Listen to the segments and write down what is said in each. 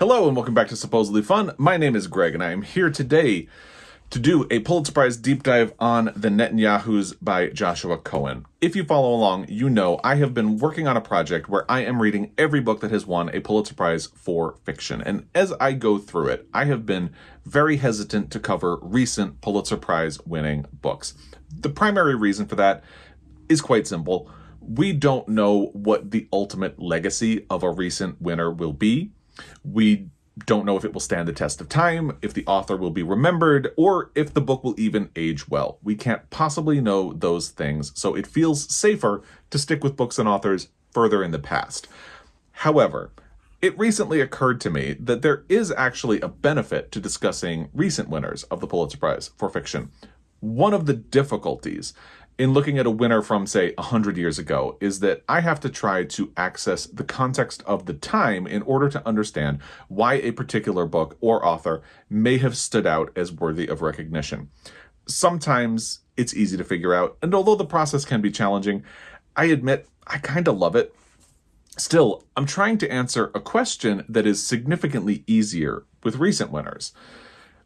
Hello and welcome back to Supposedly Fun. My name is Greg and I am here today to do a Pulitzer Prize deep dive on The Netanyahus by Joshua Cohen. If you follow along, you know I have been working on a project where I am reading every book that has won a Pulitzer Prize for fiction. And as I go through it, I have been very hesitant to cover recent Pulitzer Prize winning books. The primary reason for that is quite simple. We don't know what the ultimate legacy of a recent winner will be. We don't know if it will stand the test of time, if the author will be remembered, or if the book will even age well. We can't possibly know those things, so it feels safer to stick with books and authors further in the past. However, it recently occurred to me that there is actually a benefit to discussing recent winners of the Pulitzer Prize for fiction. One of the difficulties in looking at a winner from, say, 100 years ago is that I have to try to access the context of the time in order to understand why a particular book or author may have stood out as worthy of recognition. Sometimes it's easy to figure out, and although the process can be challenging, I admit I kind of love it. Still, I'm trying to answer a question that is significantly easier with recent winners.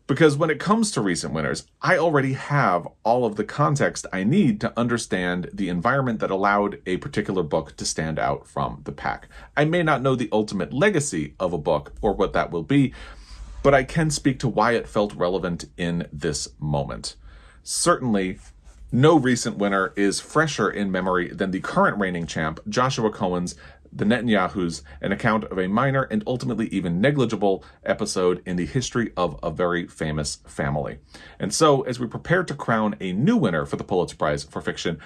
Because when it comes to recent winners, I already have all of the context I need to understand the environment that allowed a particular book to stand out from the pack. I may not know the ultimate legacy of a book or what that will be, but I can speak to why it felt relevant in this moment. Certainly, no recent winner is fresher in memory than the current reigning champ, Joshua Cohen's the Netanyahus, an account of a minor and ultimately even negligible episode in the history of a very famous family. And so, as we prepare to crown a new winner for the Pulitzer Prize for fiction,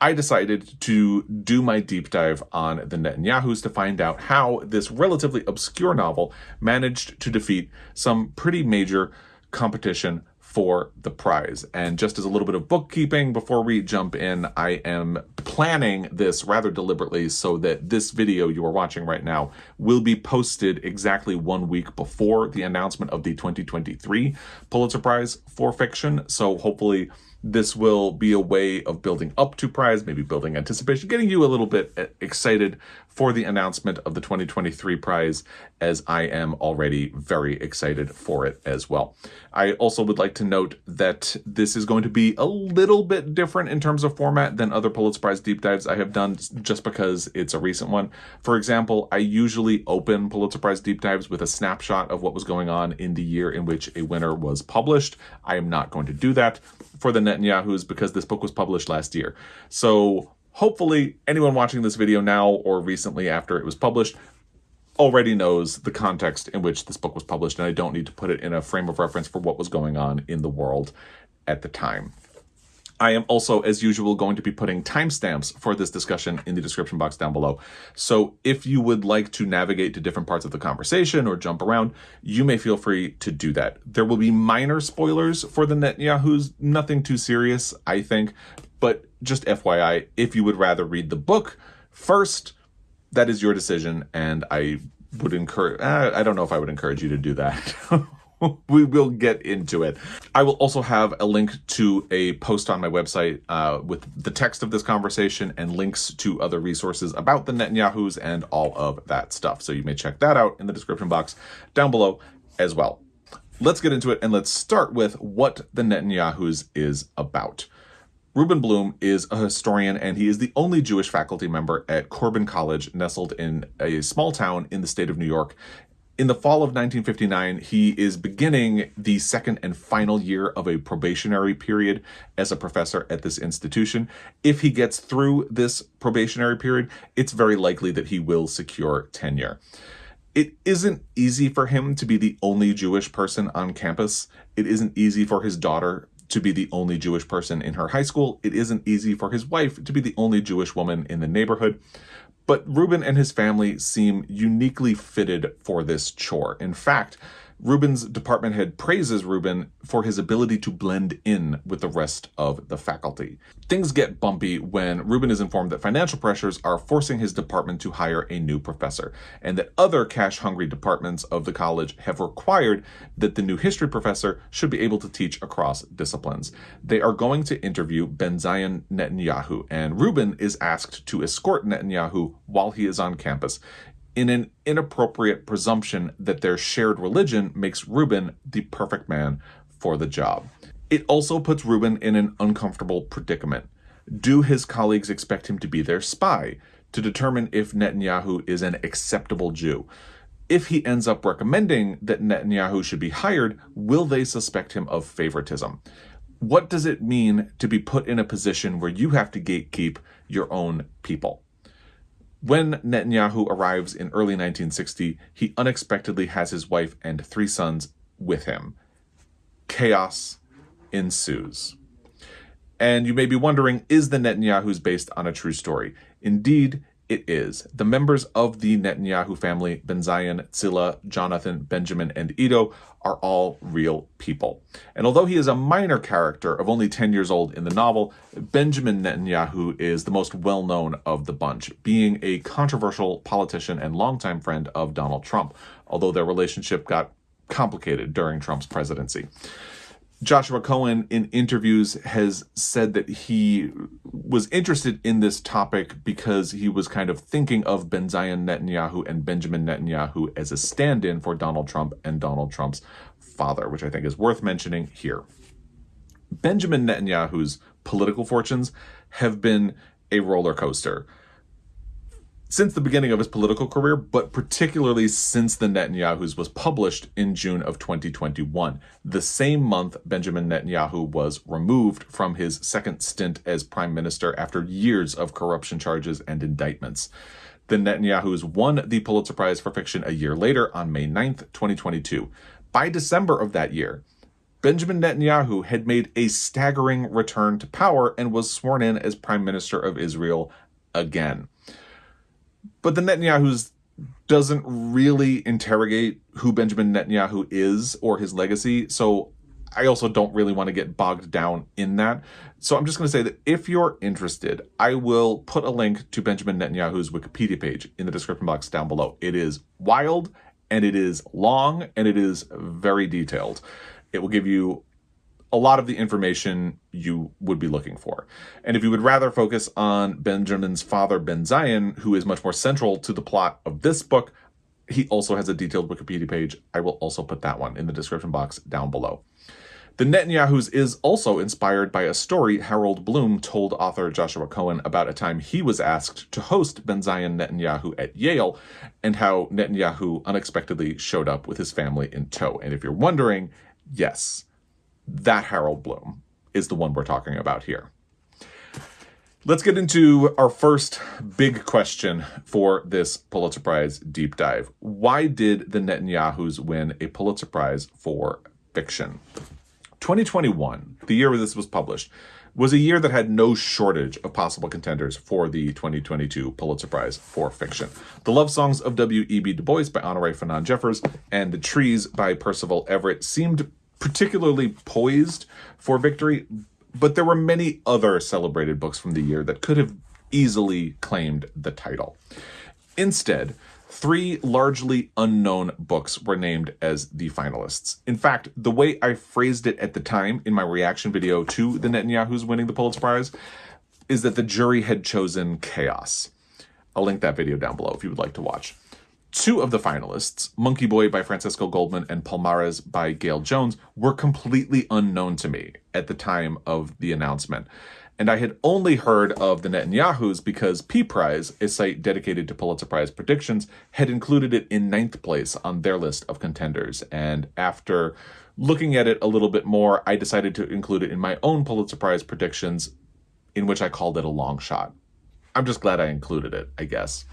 I decided to do my deep dive on the Netanyahus to find out how this relatively obscure novel managed to defeat some pretty major competition for the prize. And just as a little bit of bookkeeping before we jump in, I am planning this rather deliberately so that this video you are watching right now will be posted exactly one week before the announcement of the 2023 Pulitzer Prize for fiction. So hopefully this will be a way of building up to prize, maybe building anticipation, getting you a little bit uh, excited for the announcement of the 2023 prize, as I am already very excited for it as well. I also would like to note that this is going to be a little bit different in terms of format than other Pulitzer Prize deep dives I have done just because it's a recent one. For example, I usually open Pulitzer Prize deep dives with a snapshot of what was going on in the year in which a winner was published. I am not going to do that for the Netanyahus because this book was published last year. So hopefully anyone watching this video now or recently after it was published already knows the context in which this book was published and I don't need to put it in a frame of reference for what was going on in the world at the time. I am also, as usual, going to be putting timestamps for this discussion in the description box down below. So if you would like to navigate to different parts of the conversation or jump around, you may feel free to do that. There will be minor spoilers for the Netanyahus, nothing too serious, I think, but just FYI, if you would rather read the book first, that is your decision, and I would encourage, uh, I don't know if I would encourage you to do that. we will get into it. I will also have a link to a post on my website uh, with the text of this conversation and links to other resources about the Netanyahus and all of that stuff. So you may check that out in the description box down below as well. Let's get into it and let's start with what the Netanyahus is about. Ruben Blum is a historian and he is the only Jewish faculty member at Corbin College, nestled in a small town in the state of New York in the fall of 1959, he is beginning the second and final year of a probationary period as a professor at this institution. If he gets through this probationary period, it's very likely that he will secure tenure. It isn't easy for him to be the only Jewish person on campus. It isn't easy for his daughter to be the only Jewish person in her high school. It isn't easy for his wife to be the only Jewish woman in the neighborhood. But Ruben and his family seem uniquely fitted for this chore. In fact, Ruben's department head praises Ruben for his ability to blend in with the rest of the faculty. Things get bumpy when Ruben is informed that financial pressures are forcing his department to hire a new professor, and that other cash-hungry departments of the college have required that the new history professor should be able to teach across disciplines. They are going to interview Benzion Netanyahu, and Reuben is asked to escort Netanyahu while he is on campus in an inappropriate presumption that their shared religion makes Ruben the perfect man for the job. It also puts Ruben in an uncomfortable predicament. Do his colleagues expect him to be their spy to determine if Netanyahu is an acceptable Jew? If he ends up recommending that Netanyahu should be hired, will they suspect him of favoritism? What does it mean to be put in a position where you have to gatekeep your own people? When Netanyahu arrives in early 1960, he unexpectedly has his wife and three sons with him. Chaos ensues. And you may be wondering, is the Netanyahu's based on a true story? Indeed, it is. The members of the Netanyahu family, Benzion, Tzila, Jonathan, Benjamin, and Ido, are all real people. And although he is a minor character of only 10 years old in the novel, Benjamin Netanyahu is the most well known of the bunch, being a controversial politician and longtime friend of Donald Trump, although their relationship got complicated during Trump's presidency. Joshua Cohen in interviews has said that he was interested in this topic because he was kind of thinking of Benzion Netanyahu and Benjamin Netanyahu as a stand-in for Donald Trump and Donald Trump's father, which I think is worth mentioning here. Benjamin Netanyahu's political fortunes have been a roller coaster since the beginning of his political career, but particularly since the Netanyahu's was published in June of 2021. The same month, Benjamin Netanyahu was removed from his second stint as prime minister after years of corruption charges and indictments. The Netanyahu's won the Pulitzer Prize for Fiction a year later on May 9th, 2022. By December of that year, Benjamin Netanyahu had made a staggering return to power and was sworn in as prime minister of Israel again. But the Netanyahu's doesn't really interrogate who Benjamin Netanyahu is or his legacy. So I also don't really want to get bogged down in that. So I'm just going to say that if you're interested, I will put a link to Benjamin Netanyahu's Wikipedia page in the description box down below. It is wild and it is long and it is very detailed. It will give you a lot of the information you would be looking for. And if you would rather focus on Benjamin's father, Benzion, who is much more central to the plot of this book, he also has a detailed Wikipedia page. I will also put that one in the description box down below. The Netanyahu's is also inspired by a story Harold Bloom told author Joshua Cohen about a time he was asked to host Benzion Netanyahu at Yale and how Netanyahu unexpectedly showed up with his family in tow. And if you're wondering, yes, that Harold Bloom is the one we're talking about here. Let's get into our first big question for this Pulitzer Prize deep dive. Why did the Netanyahus win a Pulitzer Prize for fiction? 2021, the year this was published, was a year that had no shortage of possible contenders for the 2022 Pulitzer Prize for fiction. The Love Songs of W.E.B. Du Bois by Honorée Fanonne Jeffers and The Trees by Percival Everett seemed particularly poised for victory, but there were many other celebrated books from the year that could have easily claimed the title. Instead, three largely unknown books were named as the finalists. In fact, the way I phrased it at the time in my reaction video to the Netanyahu's winning the Pulitzer Prize is that the jury had chosen chaos. I'll link that video down below if you would like to watch. Two of the finalists, Monkey Boy by Francisco Goldman and Palmares by Gayl Jones, were completely unknown to me at the time of the announcement. And I had only heard of the Netanyahus because P Prize, a site dedicated to Pulitzer Prize predictions, had included it in ninth place on their list of contenders. And after looking at it a little bit more, I decided to include it in my own Pulitzer Prize predictions, in which I called it a long shot. I'm just glad I included it, I guess.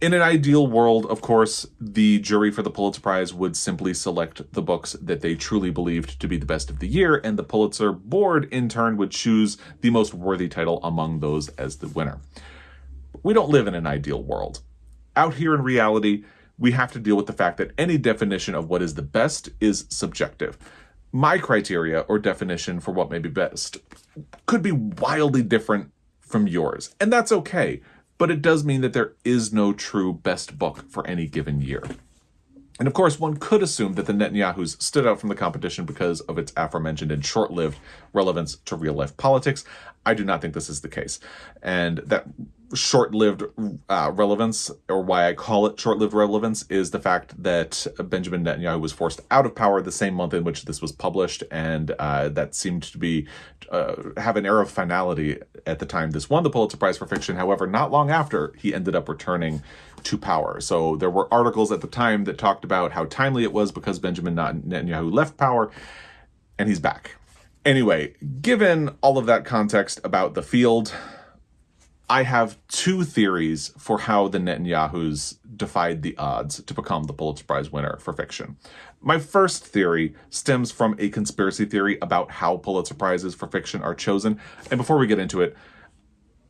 In an ideal world, of course, the jury for the Pulitzer Prize would simply select the books that they truly believed to be the best of the year, and the Pulitzer board, in turn, would choose the most worthy title among those as the winner. We don't live in an ideal world. Out here in reality, we have to deal with the fact that any definition of what is the best is subjective. My criteria or definition for what may be best could be wildly different from yours, and that's okay but it does mean that there is no true best book for any given year. And of course, one could assume that the Netanyahus stood out from the competition because of its aforementioned and short-lived relevance to real-life politics. I do not think this is the case. And that short-lived uh, relevance, or why I call it short-lived relevance, is the fact that Benjamin Netanyahu was forced out of power the same month in which this was published, and uh, that seemed to be uh, have an air of finality at the time this won the Pulitzer Prize for fiction. However, not long after, he ended up returning to power. So there were articles at the time that talked about how timely it was because Benjamin Netanyahu left power, and he's back. Anyway, given all of that context about the field, I have two theories for how the Netanyahus defied the odds to become the Pulitzer Prize winner for fiction. My first theory stems from a conspiracy theory about how Pulitzer Prizes for fiction are chosen. And before we get into it,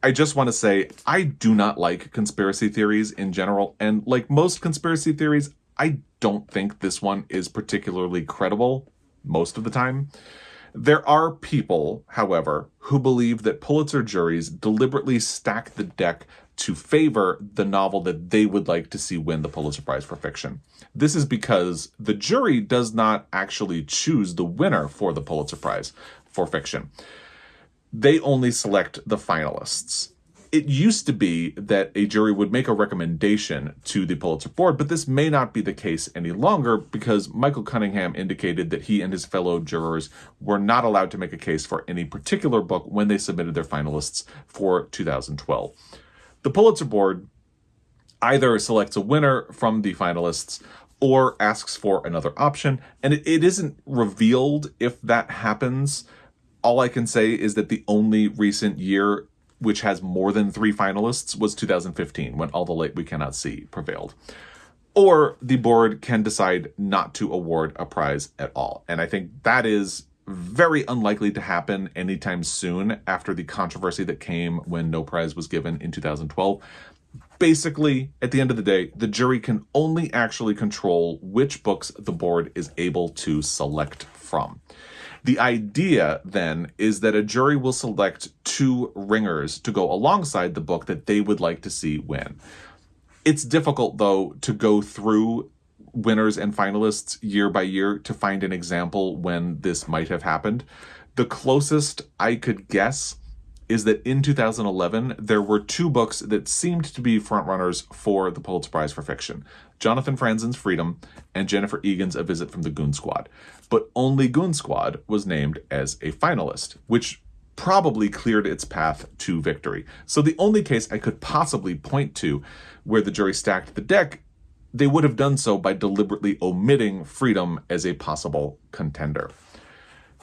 I just want to say I do not like conspiracy theories in general. And like most conspiracy theories, I don't think this one is particularly credible most of the time. There are people, however, who believe that Pulitzer juries deliberately stack the deck to favor the novel that they would like to see win the Pulitzer Prize for fiction. This is because the jury does not actually choose the winner for the Pulitzer Prize for fiction. They only select the finalists it used to be that a jury would make a recommendation to the Pulitzer Board, but this may not be the case any longer because Michael Cunningham indicated that he and his fellow jurors were not allowed to make a case for any particular book when they submitted their finalists for 2012. The Pulitzer Board either selects a winner from the finalists or asks for another option, and it, it isn't revealed if that happens. All I can say is that the only recent year which has more than three finalists, was 2015, when All the Light We Cannot See prevailed. Or the board can decide not to award a prize at all. And I think that is very unlikely to happen anytime soon after the controversy that came when no prize was given in 2012. Basically, at the end of the day, the jury can only actually control which books the board is able to select from. The idea then is that a jury will select two ringers to go alongside the book that they would like to see win. It's difficult, though, to go through winners and finalists year by year to find an example when this might have happened. The closest I could guess is that in 2011, there were two books that seemed to be frontrunners for the Pulitzer Prize for Fiction Jonathan Franzen's Freedom and Jennifer Egan's A Visit from the Goon Squad but only Goon Squad was named as a finalist, which probably cleared its path to victory. So the only case I could possibly point to where the jury stacked the deck, they would have done so by deliberately omitting Freedom as a possible contender.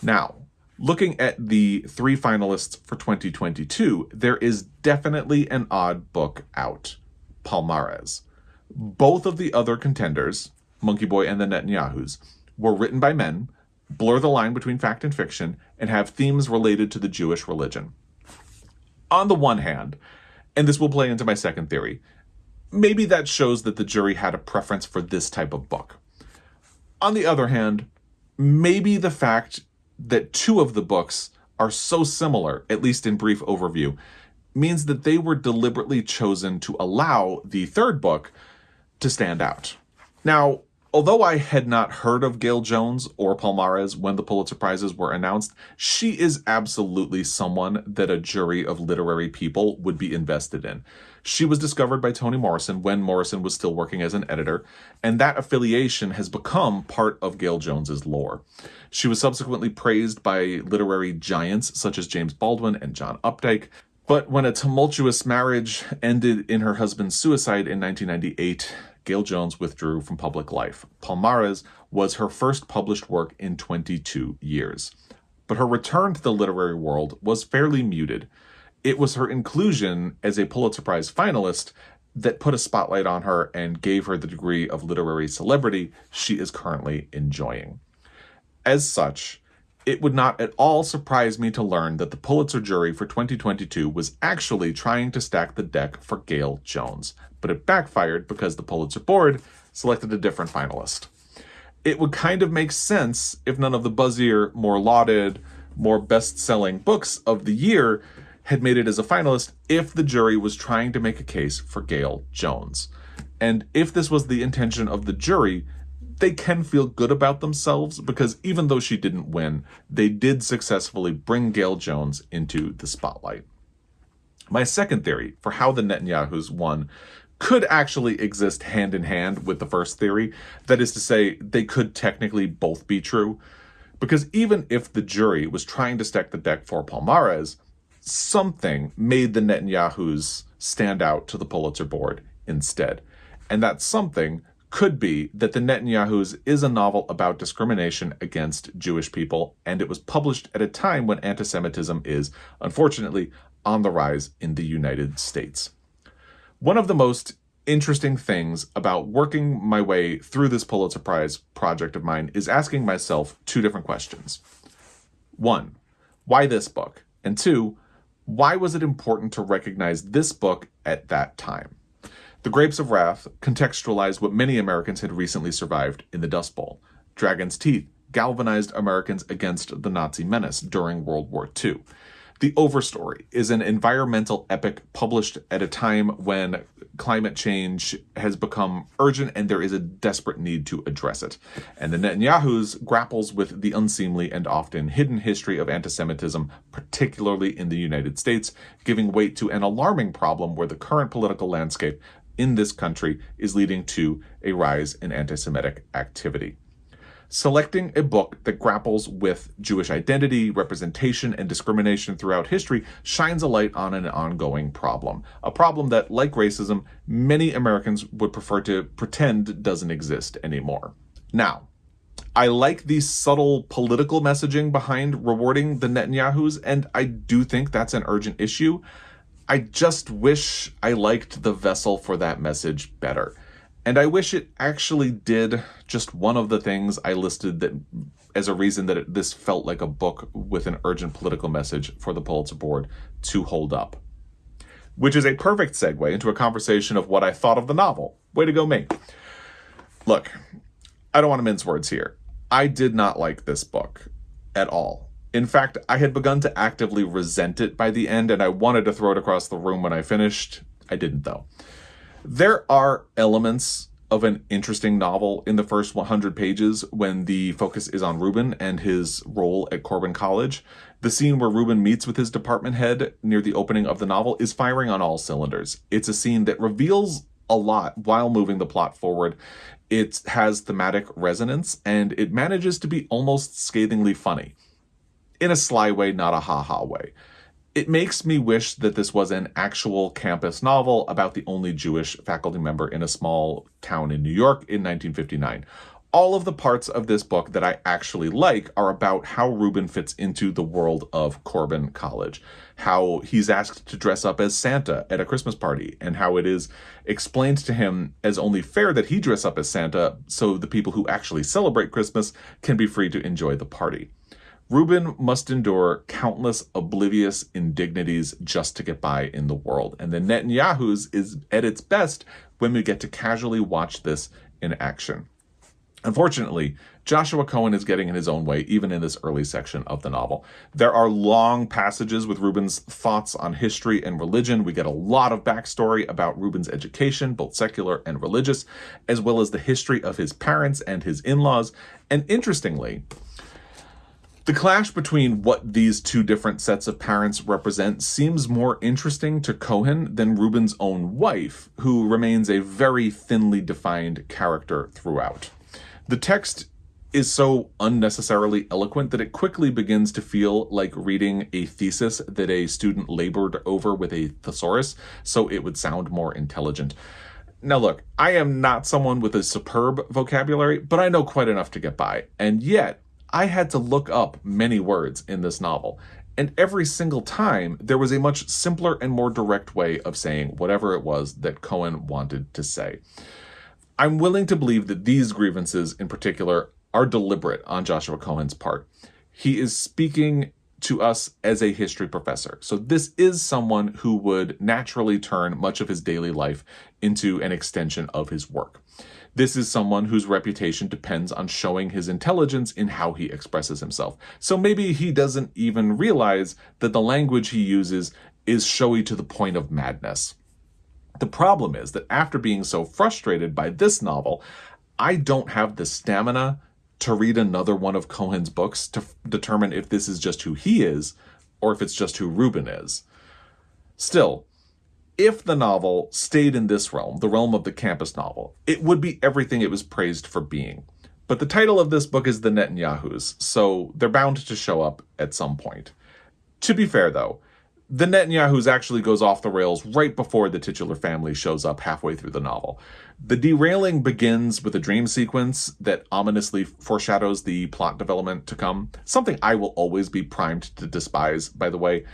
Now, looking at the three finalists for 2022, there is definitely an odd book out Palmares. Both of the other contenders, Monkey Boy and the Netanyahus, were written by men, blur the line between fact and fiction, and have themes related to the Jewish religion. On the one hand, and this will play into my second theory, maybe that shows that the jury had a preference for this type of book. On the other hand, maybe the fact that two of the books are so similar, at least in brief overview, means that they were deliberately chosen to allow the third book to stand out. Now, Although I had not heard of Gayl Jones or Palmares when the Pulitzer Prizes were announced, she is absolutely someone that a jury of literary people would be invested in. She was discovered by Toni Morrison when Morrison was still working as an editor, and that affiliation has become part of Gayl Jones's lore. She was subsequently praised by literary giants such as James Baldwin and John Updike, but when a tumultuous marriage ended in her husband's suicide in 1998, Gayl Jones withdrew from public life. Palmares was her first published work in 22 years. But her return to the literary world was fairly muted. It was her inclusion as a Pulitzer Prize finalist that put a spotlight on her and gave her the degree of literary celebrity she is currently enjoying. As such, it would not at all surprise me to learn that the Pulitzer jury for 2022 was actually trying to stack the deck for Gayl Jones, but it backfired because the Pulitzer board selected a different finalist. It would kind of make sense if none of the buzzier, more lauded, more best selling books of the year had made it as a finalist if the jury was trying to make a case for Gayl Jones. And if this was the intention of the jury, they can feel good about themselves because even though she didn't win, they did successfully bring Gayl Jones into the spotlight. My second theory for how the Netanyahus won could actually exist hand in hand with the first theory. That is to say, they could technically both be true. Because even if the jury was trying to stack the deck for Palmares, something made the Netanyahus stand out to the Pulitzer board instead. And that something could be that The Netanyahus is a novel about discrimination against Jewish people, and it was published at a time when anti Semitism is, unfortunately, on the rise in the United States. One of the most interesting things about working my way through this Pulitzer Prize project of mine is asking myself two different questions. One, why this book? And two, why was it important to recognize this book at that time? The Grapes of Wrath contextualized what many Americans had recently survived in the Dust Bowl. Dragon's Teeth galvanized Americans against the Nazi menace during World War II. The Overstory is an environmental epic published at a time when climate change has become urgent and there is a desperate need to address it. And the Netanyahus grapples with the unseemly and often hidden history of anti-Semitism, particularly in the United States, giving weight to an alarming problem where the current political landscape in this country is leading to a rise in anti-Semitic activity. Selecting a book that grapples with Jewish identity, representation, and discrimination throughout history shines a light on an ongoing problem. A problem that, like racism, many Americans would prefer to pretend doesn't exist anymore. Now, I like the subtle political messaging behind rewarding the Netanyahus, and I do think that's an urgent issue. I just wish I liked the vessel for that message better. And I wish it actually did just one of the things I listed that as a reason that it, this felt like a book with an urgent political message for the Pulitzer Board to hold up. Which is a perfect segue into a conversation of what I thought of the novel. Way to go, me. Look, I don't want to mince words here. I did not like this book at all. In fact, I had begun to actively resent it by the end, and I wanted to throw it across the room when I finished. I didn't, though. There are elements of an interesting novel in the first 100 pages when the focus is on Ruben and his role at Corbin College. The scene where Ruben meets with his department head near the opening of the novel is firing on all cylinders. It's a scene that reveals a lot while moving the plot forward. It has thematic resonance and it manages to be almost scathingly funny. In a sly way, not a ha-ha way. It makes me wish that this was an actual campus novel about the only Jewish faculty member in a small town in New York in 1959. All of the parts of this book that I actually like are about how Ruben fits into the world of Corbin College, how he's asked to dress up as Santa at a Christmas party, and how it is explained to him as only fair that he dress up as Santa so the people who actually celebrate Christmas can be free to enjoy the party. Ruben must endure countless oblivious indignities just to get by in the world. And the Netanyahu's is at its best when we get to casually watch this in action. Unfortunately, Joshua Cohen is getting in his own way, even in this early section of the novel. There are long passages with Ruben's thoughts on history and religion. We get a lot of backstory about Ruben's education, both secular and religious, as well as the history of his parents and his in-laws. And interestingly, the clash between what these two different sets of parents represent seems more interesting to Cohen than Ruben's own wife, who remains a very thinly defined character throughout. The text is so unnecessarily eloquent that it quickly begins to feel like reading a thesis that a student labored over with a thesaurus, so it would sound more intelligent. Now look, I am not someone with a superb vocabulary, but I know quite enough to get by, and yet I had to look up many words in this novel. And every single time, there was a much simpler and more direct way of saying whatever it was that Cohen wanted to say. I'm willing to believe that these grievances in particular are deliberate on Joshua Cohen's part. He is speaking to us as a history professor. So this is someone who would naturally turn much of his daily life into an extension of his work. This is someone whose reputation depends on showing his intelligence in how he expresses himself. So maybe he doesn't even realize that the language he uses is showy to the point of madness. The problem is that after being so frustrated by this novel, I don't have the stamina to read another one of Cohen's books to determine if this is just who he is or if it's just who Ruben is. Still, if the novel stayed in this realm, the realm of the campus novel, it would be everything it was praised for being. But the title of this book is The Netanyahus, so they're bound to show up at some point. To be fair, though, the Netanyahus actually goes off the rails right before the titular family shows up halfway through the novel. The derailing begins with a dream sequence that ominously foreshadows the plot development to come, something I will always be primed to despise, by the way.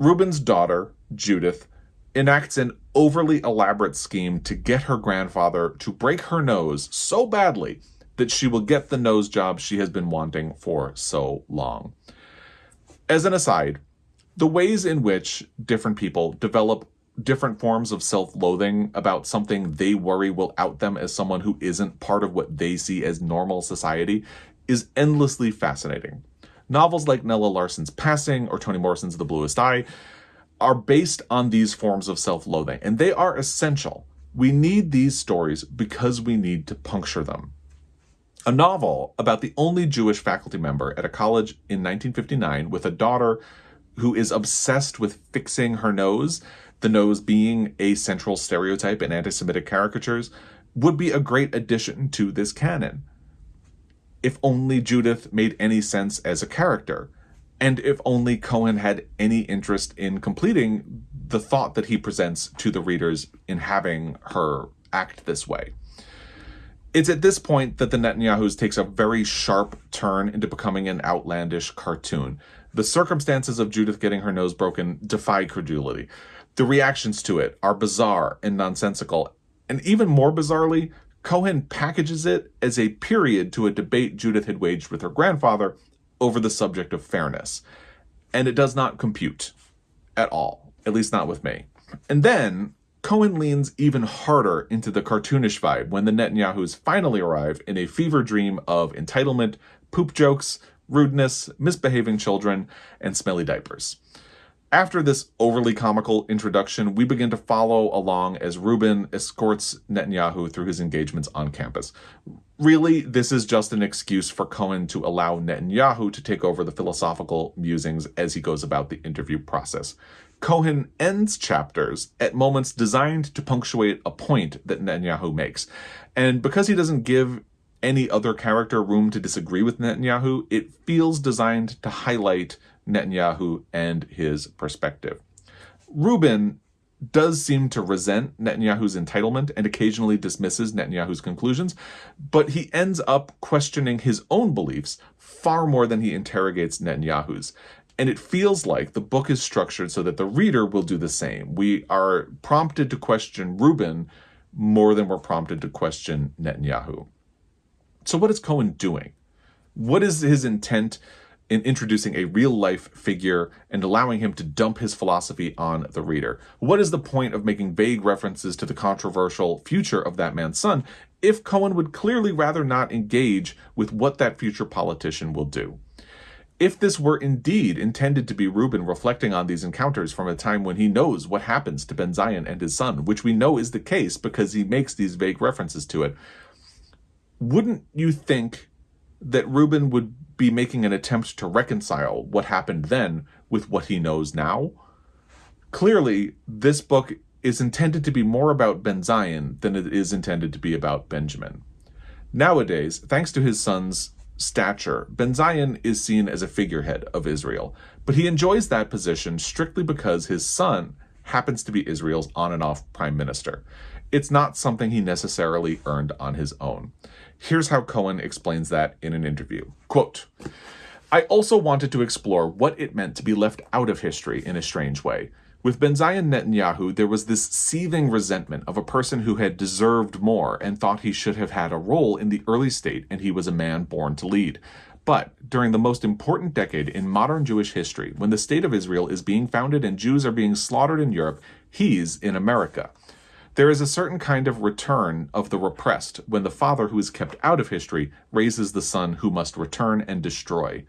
Ruben's daughter, Judith, enacts an overly elaborate scheme to get her grandfather to break her nose so badly that she will get the nose job she has been wanting for so long. As an aside, the ways in which different people develop different forms of self loathing about something they worry will out them as someone who isn't part of what they see as normal society is endlessly fascinating. Novels like Nella Larsen's Passing or Toni Morrison's The Bluest Eye are based on these forms of self loathing, and they are essential. We need these stories because we need to puncture them. A novel about the only Jewish faculty member at a college in 1959 with a daughter who is obsessed with fixing her nose, the nose being a central stereotype in anti Semitic caricatures, would be a great addition to this canon. If only Judith made any sense as a character, and if only Cohen had any interest in completing the thought that he presents to the readers in having her act this way. It's at this point that the Netanyahus takes a very sharp turn into becoming an outlandish cartoon. The circumstances of Judith getting her nose broken defy credulity. The reactions to it are bizarre and nonsensical. And even more bizarrely, Cohen packages it as a period to a debate Judith had waged with her grandfather over the subject of fairness. And it does not compute at all, at least not with me. And then Cohen leans even harder into the cartoonish vibe when the Netanyahus finally arrive in a fever dream of entitlement, poop jokes, rudeness, misbehaving children, and smelly diapers. After this overly comical introduction, we begin to follow along as Ruben escorts Netanyahu through his engagements on campus. Really, this is just an excuse for Cohen to allow Netanyahu to take over the philosophical musings as he goes about the interview process. Cohen ends chapters at moments designed to punctuate a point that Netanyahu makes. And because he doesn't give any other character room to disagree with Netanyahu, it feels designed to highlight Netanyahu and his perspective. Ruben does seem to resent Netanyahu's entitlement and occasionally dismisses Netanyahu's conclusions, but he ends up questioning his own beliefs far more than he interrogates Netanyahu's. And it feels like the book is structured so that the reader will do the same. We are prompted to question Ruben more than we're prompted to question Netanyahu. So, what is Cohen doing? What is his intent in introducing a real life figure and allowing him to dump his philosophy on the reader? What is the point of making vague references to the controversial future of that man's son if Cohen would clearly rather not engage with what that future politician will do? If this were indeed intended to be Ruben reflecting on these encounters from a time when he knows what happens to Benzion and his son, which we know is the case because he makes these vague references to it, wouldn't you think that Ruben would be making an attempt to reconcile what happened then with what he knows now? Clearly, this book is intended to be more about Benzion than it is intended to be about Benjamin. Nowadays, thanks to his son's stature, Benzion is seen as a figurehead of Israel, but he enjoys that position strictly because his son happens to be Israel's on and off prime minister. It's not something he necessarily earned on his own. Here's how Cohen explains that in an interview. Quote, I also wanted to explore what it meant to be left out of history in a strange way. With Benjamin Netanyahu, there was this seething resentment of a person who had deserved more and thought he should have had a role in the early state and he was a man born to lead. But during the most important decade in modern Jewish history, when the state of Israel is being founded and Jews are being slaughtered in Europe, he's in America. There is a certain kind of return of the repressed when the father who is kept out of history raises the son who must return and destroy.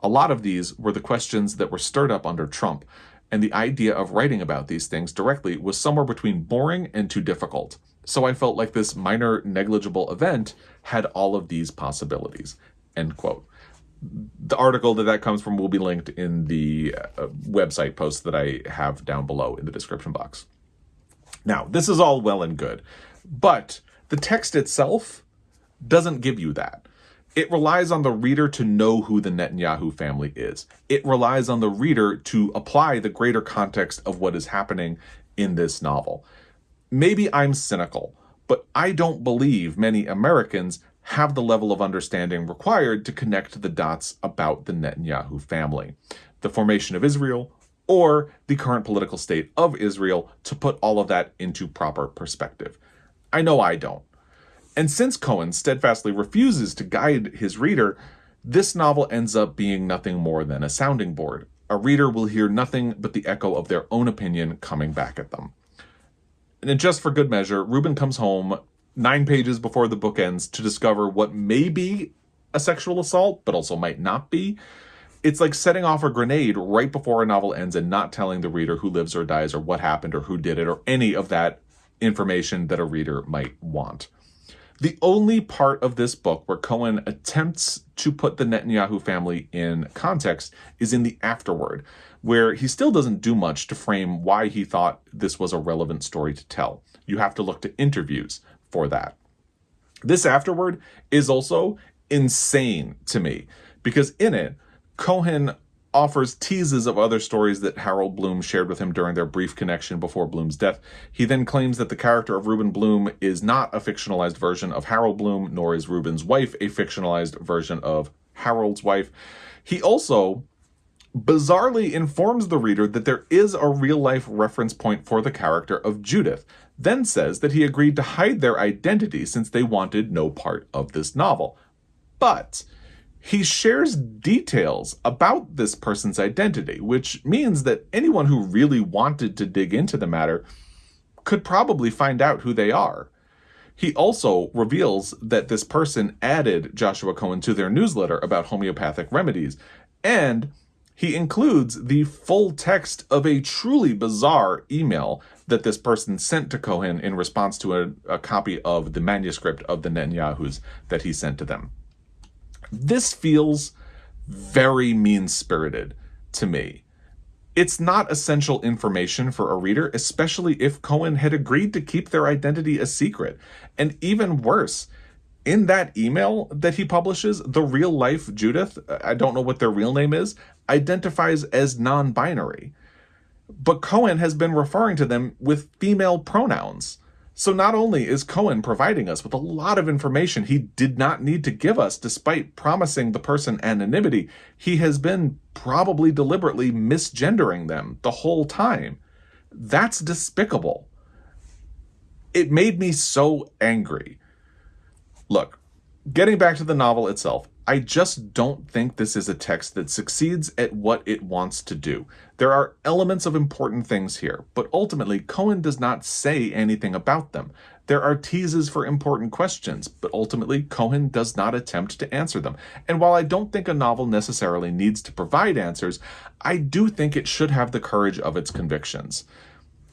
A lot of these were the questions that were stirred up under Trump, and the idea of writing about these things directly was somewhere between boring and too difficult. So I felt like this minor negligible event had all of these possibilities. End quote. the article that that comes from will be linked in the uh, website post that I have down below in the description box. Now, this is all well and good, but the text itself doesn't give you that. It relies on the reader to know who the Netanyahu family is. It relies on the reader to apply the greater context of what is happening in this novel. Maybe I'm cynical, but I don't believe many Americans have the level of understanding required to connect the dots about the Netanyahu family, the formation of Israel, or the current political state of Israel to put all of that into proper perspective. I know I don't. And since Cohen steadfastly refuses to guide his reader, this novel ends up being nothing more than a sounding board. A reader will hear nothing but the echo of their own opinion coming back at them. And just for good measure, Ruben comes home nine pages before the book ends to discover what may be a sexual assault, but also might not be. It's like setting off a grenade right before a novel ends and not telling the reader who lives or dies or what happened or who did it or any of that information that a reader might want. The only part of this book where Cohen attempts to put the Netanyahu family in context is in the afterword, where he still doesn't do much to frame why he thought this was a relevant story to tell. You have to look to interviews for that. This afterword is also insane to me because in it, Cohen offers teases of other stories that Harold Bloom shared with him during their brief connection before Bloom's death. He then claims that the character of Ruben Blum is not a fictionalized version of Harold Bloom, nor is Ruben's wife a fictionalized version of Harold's wife. He also bizarrely informs the reader that there is a real life reference point for the character of Judith, then says that he agreed to hide their identity since they wanted no part of this novel. But he shares details about this person's identity, which means that anyone who really wanted to dig into the matter could probably find out who they are. He also reveals that this person added Joshua Cohen to their newsletter about homeopathic remedies, and he includes the full text of a truly bizarre email that this person sent to Cohen in response to a, a copy of the manuscript of the Netanyahus that he sent to them. This feels very mean spirited to me. It's not essential information for a reader, especially if Cohen had agreed to keep their identity a secret. And even worse, in that email that he publishes, the real life Judith, I don't know what their real name is, identifies as non binary. But Cohen has been referring to them with female pronouns. So not only is Cohen providing us with a lot of information he did not need to give us despite promising the person anonymity, he has been probably deliberately misgendering them the whole time. That's despicable. It made me so angry. Look, getting back to the novel itself, I just don't think this is a text that succeeds at what it wants to do. There are elements of important things here, but ultimately, Cohen does not say anything about them. There are teases for important questions, but ultimately, Cohen does not attempt to answer them. And while I don't think a novel necessarily needs to provide answers, I do think it should have the courage of its convictions.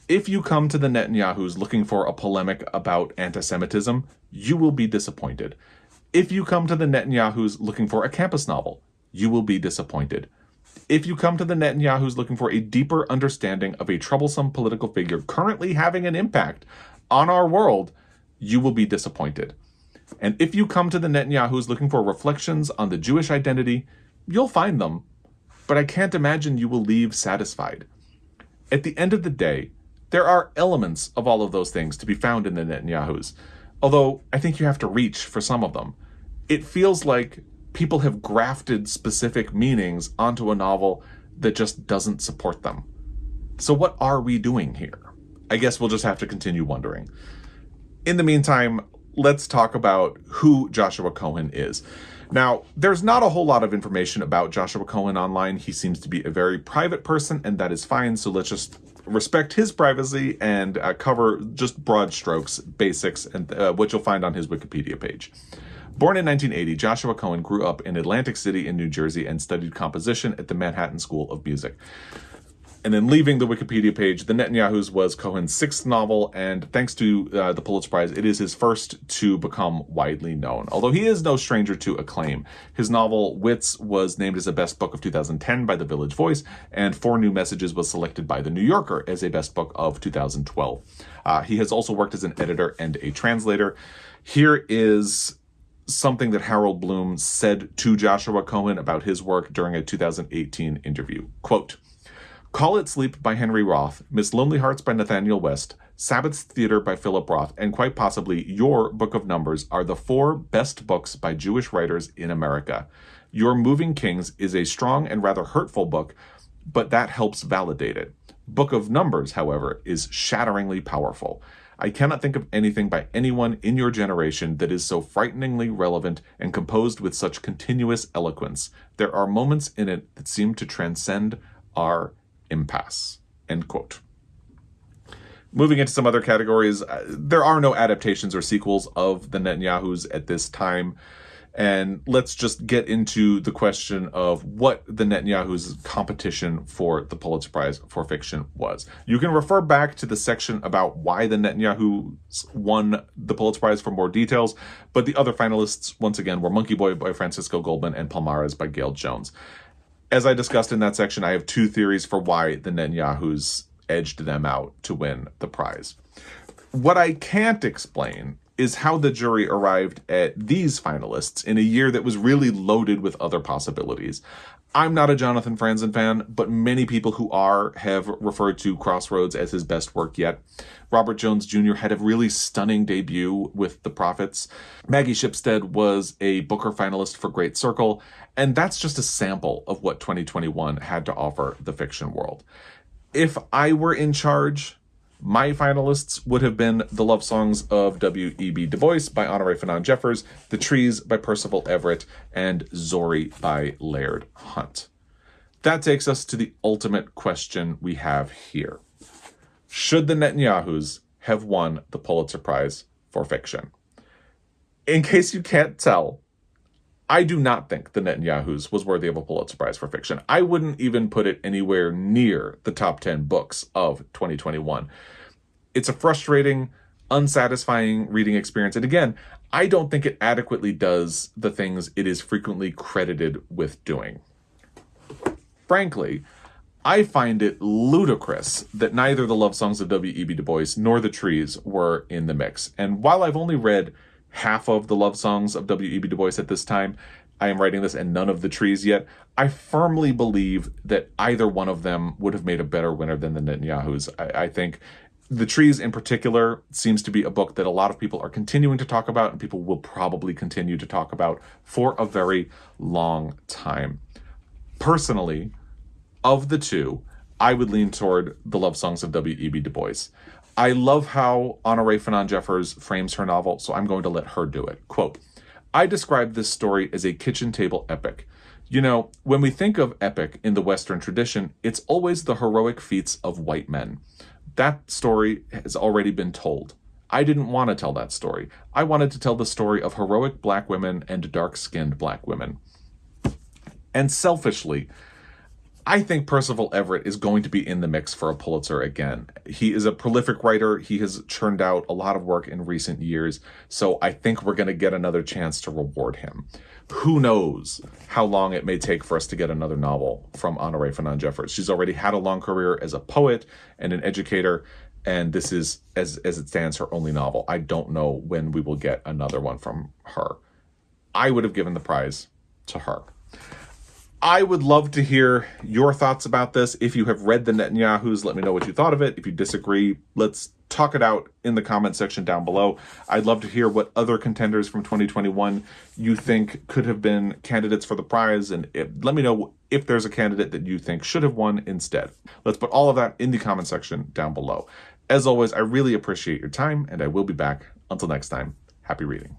If you come to the Netanyahus looking for a polemic about anti Semitism, you will be disappointed. If you come to the Netanyahus looking for a campus novel, you will be disappointed. If you come to the Netanyahus looking for a deeper understanding of a troublesome political figure currently having an impact on our world, you will be disappointed. And if you come to the Netanyahus looking for reflections on the Jewish identity, you'll find them, but I can't imagine you will leave satisfied. At the end of the day, there are elements of all of those things to be found in the Netanyahus, although I think you have to reach for some of them it feels like people have grafted specific meanings onto a novel that just doesn't support them. So, what are we doing here? I guess we'll just have to continue wondering. In the meantime, let's talk about who Joshua Cohen is. Now, there's not a whole lot of information about Joshua Cohen online. He seems to be a very private person, and that is fine. So let's just respect his privacy and uh, cover just broad strokes, basics, and uh, what you'll find on his Wikipedia page. Born in 1980, Joshua Cohen grew up in Atlantic City in New Jersey and studied composition at the Manhattan School of Music. And then leaving the Wikipedia page, The Netanyahus was Cohen's sixth novel, and thanks to uh, the Pulitzer Prize, it is his first to become widely known. Although he is no stranger to acclaim. His novel Witz was named as a best book of 2010 by The Village Voice, and Four New Messages was selected by The New Yorker as a best book of 2012. Uh, he has also worked as an editor and a translator. Here is something that Harold Bloom said to Joshua Cohen about his work during a 2018 interview. Quote, Call It Sleep by Henry Roth, Miss Lonelyhearts by Nathanael West, Sabbath's Theater by Philip Roth, and quite possibly your Book of Numbers are the four best books by Jewish writers in America. Your Moving Kings is a strong and rather hurtful book, but that helps validate it. Book of Numbers, however, is shatteringly powerful. I cannot think of anything by anyone in your generation that is so frighteningly relevant and composed with such continuous eloquence. There are moments in it that seem to transcend our impasse. End quote. Moving into some other categories, uh, there are no adaptations or sequels of the Netanyahus at this time. And let's just get into the question of what the Netanyahu's competition for the Pulitzer Prize for fiction was. You can refer back to the section about why the Netanyahus won the Pulitzer Prize for more details, but the other finalists, once again, were Monkey Boy by Francisco Goldman and Palmares by Gayl Jones as I discussed in that section, I have two theories for why the Netanyahus edged them out to win the prize. What I can't explain is how the jury arrived at these finalists in a year that was really loaded with other possibilities. I'm not a Jonathan Franzen fan, but many people who are have referred to Crossroads as his best work yet. Robert Jones Jr. had a really stunning debut with The Prophets. Maggie Shipstead was a Booker finalist for Great Circle, and that's just a sample of what 2021 had to offer the fiction world. If I were in charge, my finalists would have been The Love Songs of W.E.B. Du Bois by Honorée Fanonne Jeffers, The Trees by Percival Everett, and Zorrie by Laird Hunt. That takes us to the ultimate question we have here. Should the Netanyahus have won the Pulitzer Prize for fiction? In case you can't tell, I do not think the Netanyahus was worthy of a Pulitzer Prize for fiction. I wouldn't even put it anywhere near the top 10 books of 2021 it's a frustrating, unsatisfying reading experience. And again, I don't think it adequately does the things it is frequently credited with doing. Frankly, I find it ludicrous that neither the love songs of W.E.B. Du Bois nor the trees were in the mix. And while I've only read half of the love songs of W.E.B. Du Bois at this time, I am writing this and none of the trees yet. I firmly believe that either one of them would have made a better winner than the Netanyahus. I, I think the Trees in particular seems to be a book that a lot of people are continuing to talk about and people will probably continue to talk about for a very long time. Personally, of the two, I would lean toward the love songs of W.E.B. Du Bois. I love how Honorée Fanonne Jeffers frames her novel, so I'm going to let her do it. Quote, I describe this story as a kitchen table epic. You know, when we think of epic in the Western tradition, it's always the heroic feats of white men. That story has already been told. I didn't want to tell that story. I wanted to tell the story of heroic black women and dark skinned black women. And selfishly, I think Percival Everett is going to be in the mix for a Pulitzer again. He is a prolific writer. He has churned out a lot of work in recent years. So I think we're going to get another chance to reward him who knows how long it may take for us to get another novel from Honorée Fanonne Jeffers. She's already had a long career as a poet and an educator, and this is, as, as it stands, her only novel. I don't know when we will get another one from her. I would have given the prize to her. I would love to hear your thoughts about this. If you have read the Netanyahus, let me know what you thought of it. If you disagree, let's talk it out in the comment section down below. I'd love to hear what other contenders from 2021 you think could have been candidates for the prize, and if, let me know if there's a candidate that you think should have won instead. Let's put all of that in the comment section down below. As always, I really appreciate your time, and I will be back. Until next time, happy reading.